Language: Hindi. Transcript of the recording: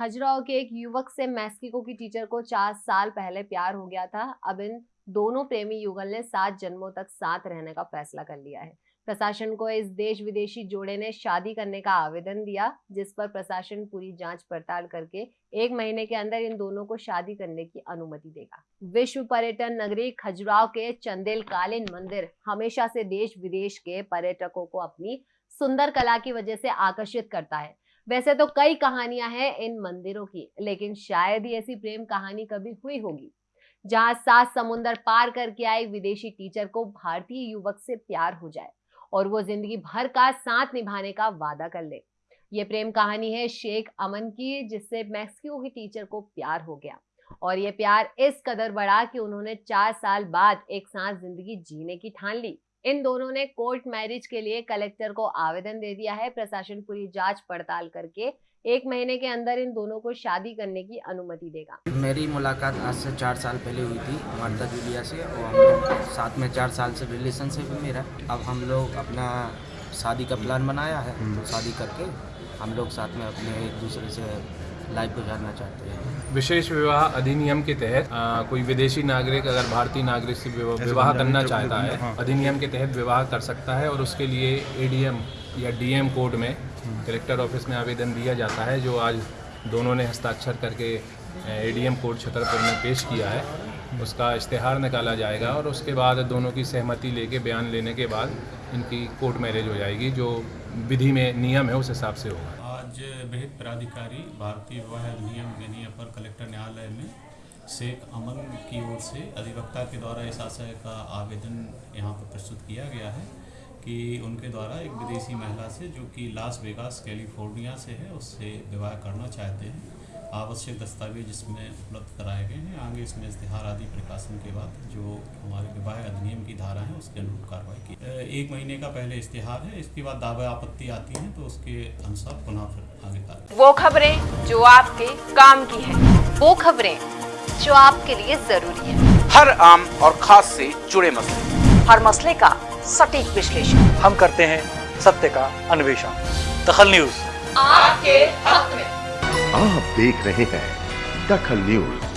खजुराहो के एक युवक से मैक्सिको की टीचर को चार साल पहले प्यार हो गया था। अब इन दोनों प्रेमी युगल ने सात जन्मों तक साथ रहने का फैसला कर लिया है। प्रशासन को इस देश विदेशी जोड़े ने शादी करने का आवेदन दिया, जिस पर प्रशासन पूरी जाँच पड़ताल करके एक महीने के अंदर इन दोनों को शादी करने की अनुमति देगा। विश्व पर्यटन नगरी खजुराव के चंदेल कालीन मंदिर हमेशा से देश विदेश के पर्यटकों को अपनी सुंदर कला की वजह से आकर्षित करता है। वैसे तो कई कहानियाँ हैं इन मंदिरों की, लेकिन शायद ही ऐसी प्रेम कहानी कभी हुई होगी। जहाँ सात समुंदर पार करके आए विदेशी टीचर को भारतीय युवक से प्यार हो जाए और वो ज़िंदगी भर का साथ निभाने का वादा कर ले। ये प्रेम कहानी है शेख अमन की, जिससे मैक्सिको की टीचर को प्यार हो गया। और ये प्यार इस कदर बढ़ा कि उन्होंने चार साल बाद एक साथ ज़िंदगी जीने की ठान ली। इन दोनों ने कोर्ट मैरिज के लिए कलेक्टर को आवेदन दे दिया है प्रशासन पूरी जाँच पड़ताल करके एक महीने के अंदर इन दोनों को शादी करने की अनुमति देगा। मेरी मुलाकात आज से चार साल पहले हुई थी मार्ता जूलिया से और हम लोग साथ में चार साल से रिलेशनशिप है। मेरा अब हम लोग अपना शादी का प्लान बनाया है तो शादी करके हम लोग साथ में अपने एक दूसरे से लाइफ गुजारना चाहते हैं। विशेष विवाह अधिनियम के तहत आ, कोई विदेशी नागरिक अगर भारतीय नागरिक से विवाह करना चाहता है अधिनियम के तहत विवाह कर सकता है और उसके लिए एडीएम या डीएम कोड में कलेक्टर ऑफ़िस में आवेदन दिया जाता है जो आज दोनों ने हस्ताक्षर करके एडीएम कोड छतरपुर में पेश किया है। उसका इश्तेहार निकाला जाएगा और उसके बाद दोनों की सहमति लेके बयान लेने के बाद इनकी कोर्ट मैरिज हो जाएगी जो विधि में नियम है उस हिसाब से होगा। आज विहित प्राधिकारी भारतीय विवाह अधिनियम यानी अपर कलेक्टर न्यायालय में शेख अमन की ओर से अधिवक्ता के द्वारा इस आशय का आवेदन यहाँ पर प्रस्तुत किया गया है कि उनके द्वारा एक विदेशी महिला से, जो कि लास वेगास, कैलिफ़ोर्निया से है, उससे विवाह करना चाहते हैं। आवश्यक दस्तावेज़ इसमें उपलब्ध कराए गए हैं। आगे इसमें इश्तहार आदि प्रकाशन के बाद जो विवाह अधिनियम की धारा है उसके अनुरूप कार्रवाई की। एक महीने का पहले इश्तहार है इसके बाद दावा आपत्ति आती है तो उसके अनुसार पुनः फिर आगे कार्रवाई। वो खबरें जो आपके काम की है वो खबरें जो आपके लिए ज़रूरी है। हर आम और खास से जुड़े मसले। हर मसले का सटीक विश्लेषण। हम करते हैं सत्य का अन्वेषण। दखल न्यूज़। आपके हक में। आप देख रहे हैं दखल न्यूज़।